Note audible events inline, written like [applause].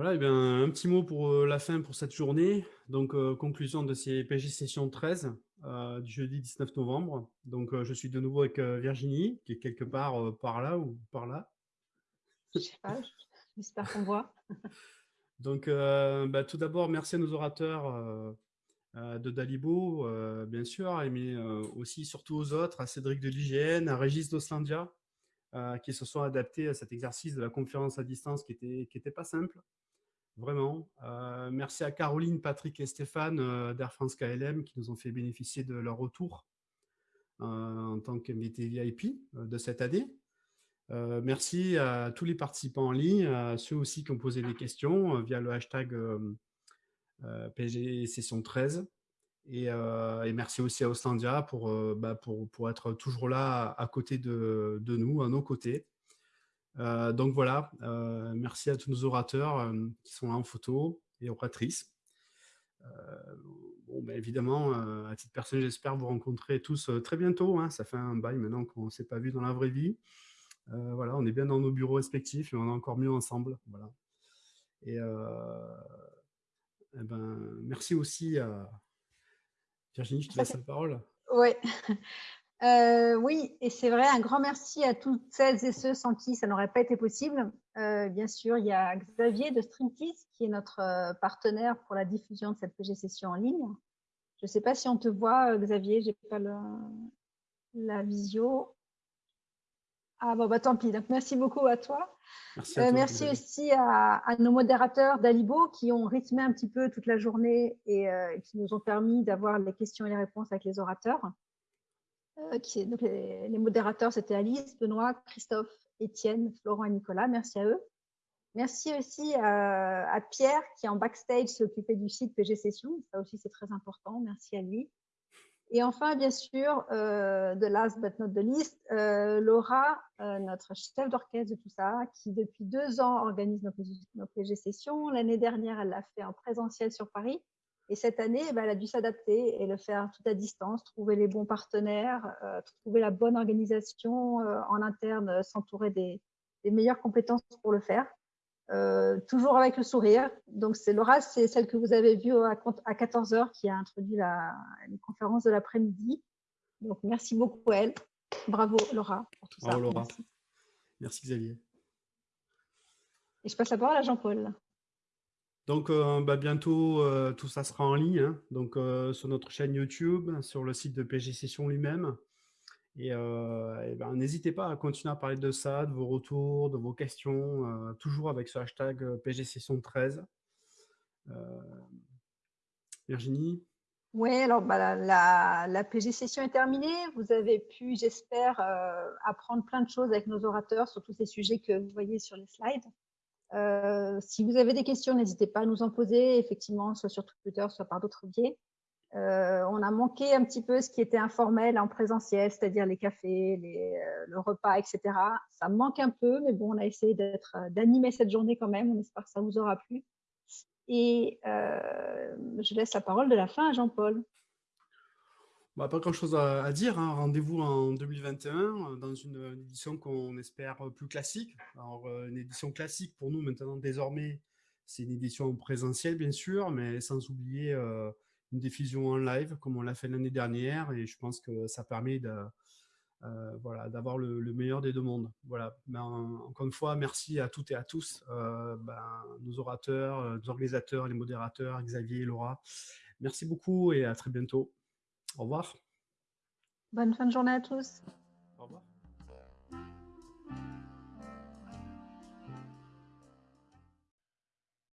Voilà, et bien, un petit mot pour la fin pour cette journée. Donc, conclusion de ces PG Session 13 du jeudi 19 novembre. Donc, je suis de nouveau avec Virginie, qui est quelque part par là ou par là. Je sais pas, [laughs] j'espère qu'on voit. [laughs] Donc, bah, tout d'abord, merci à nos orateurs de Dalibo, bien sûr, mais aussi surtout aux autres, à Cédric de l'IGN, à Régis d'Oslandia, qui se sont adaptés à cet exercice de la conférence à distance qui n'était qui était pas simple, vraiment. merci à Caroline, Patrick et Stéphane d'Air France KLM qui nous ont fait bénéficier de leur retour en tant qu'invité VIP de cette année. Euh, merci à tous les participants en ligne, à ceux aussi qui ont posé des questions euh, via le hashtag euh, PG Session 13. Et, merci aussi à Ostlandia pour, bah, pour, pour, être toujours là à côté de, de nous, à nos côtés. Donc voilà, merci à tous nos orateurs qui sont là en photo et oratrices. bon, ben évidemment, à titre personnel, j'espère vous rencontrer tous très bientôt. Hein. ça fait un bail maintenant qu'on ne s'est pas vu dans la vraie vie. Euh, voilà, on est bien dans nos bureaux respectifs et on est encore mieux ensemble. Voilà. Et, euh, eh ben, merci aussi à Virginie, je te laisse la parole. Ouais. Euh, oui, et c'est vrai, un grand merci à toutes celles et ceux sans qui ça n'aurait pas été possible. bien sûr, il y a Xavier de Streamtease qui est notre partenaire pour la diffusion de cette PG session en ligne. Je ne sais pas si on te voit, Xavier, j'ai pas la visio. Ah bon, bah tant pis. Donc, merci beaucoup à toi. Merci, euh, aussi à, nos modérateurs d'Alibo qui ont rythmé un petit peu toute la journée et euh, qui nous ont permis d'avoir les questions et les réponses avec les orateurs. Euh, donc les, modérateurs, c'était Alice, Benoît, Christophe, Étienne, Florent et Nicolas. Merci à eux. Merci aussi à, Pierre qui, en backstage, s'est occupé du site PG Session. Ça aussi, c'est très important. Merci à lui. Et enfin, bien sûr, euh, de last but not the least, euh, Laura, euh, notre chef d'orchestre de tout ça, qui depuis deux ans organise nos, PG sessions. L'année dernière, elle l'a fait en présentiel sur Paris. Et cette année, eh ben, elle a dû s'adapter et le faire tout à distance, trouver les bons partenaires, trouver la bonne organisation en interne, s'entourer des, des meilleures compétences pour le faire. Euh, toujours avec le sourire. Donc, c'est Laura, c'est celle que vous avez vue à, 14h qui a introduit la, conférence de l'après-midi. Donc, merci beaucoup à elle. Bravo Laura pour tout Bravo, Laura. Merci. Xavier. Et je passe la parole à Jean-Paul. Donc, euh, bah, bientôt, euh, tout ça sera en ligne, hein. donc sur notre chaîne YouTube, sur le site de PG Session lui-même. Et, ben, n'hésitez pas à continuer à parler de ça, de vos retours, de vos questions, toujours avec ce hashtag PG Session 13. Virginie? Oui, alors bah, la, la, PG Session est terminée. Vous avez pu, j'espère, apprendre plein de choses avec nos orateurs sur tous ces sujets que vous voyez sur les slides. Si vous avez des questions, n'hésitez pas à nous en poser, effectivement, soit sur Twitter, soit par d'autres biais. Euh, on a manqué un petit peu ce qui était informel en présentiel, c'est-à-dire les cafés, euh, le repas, etc. Ça manque un peu, mais bon, on a essayé euh, d'animer cette journée quand même. On espère que ça vous aura plu. Et je laisse la parole de la fin à Jean-Paul. Bah, pas grand-chose à, dire. Hein. Rendez-vous en 2021 dans une, édition qu'on espère plus classique. Alors, une édition classique pour nous maintenant, désormais, c'est une édition en présentiel, bien sûr, mais sans oublier une diffusion en live comme on l'a fait l'année dernière et je pense que ça permet de, euh, voilà, d'avoir le, meilleur des deux mondes. Voilà. Encore une fois, merci à toutes et à tous, euh, ben, nos orateurs, euh, nos organisateurs, les modérateurs, Xavier Laura. Merci beaucoup et à très bientôt. Au revoir. Bonne fin de journée à tous.